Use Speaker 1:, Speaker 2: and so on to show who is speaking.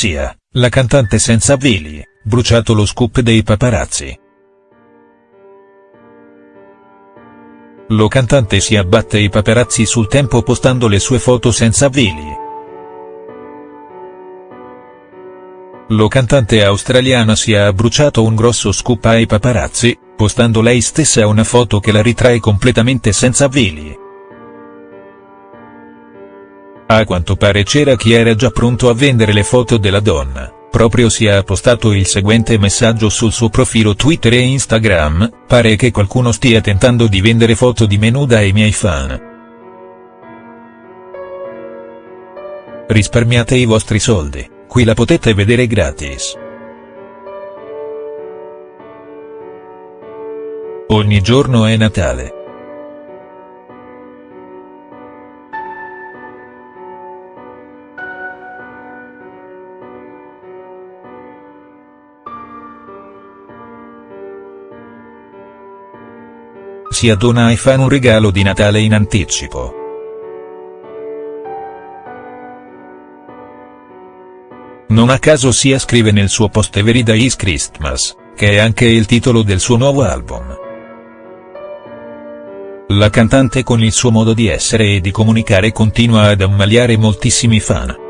Speaker 1: Sia, la cantante senza veli, bruciato lo scoop dei paparazzi. Lo cantante si abbatte i paparazzi sul tempo postando le sue foto senza veli. Lo cantante australiana si è abbruciato un grosso scoop ai paparazzi, postando lei stessa una foto che la ritrae completamente senza veli. A quanto pare c'era chi era già pronto a vendere le foto della donna, proprio si è postato il seguente messaggio sul suo profilo Twitter e Instagram, pare che qualcuno stia tentando di vendere foto di me nuda ai miei fan. Risparmiate i vostri soldi. Qui la potete vedere gratis. Ogni giorno è Natale. Si addona ai fan un regalo di Natale in anticipo. Non a caso Sia scrive nel suo post Every Day is Christmas, che è anche il titolo del suo nuovo album. La cantante con il suo modo di essere e di comunicare continua ad ammaliare moltissimi fan.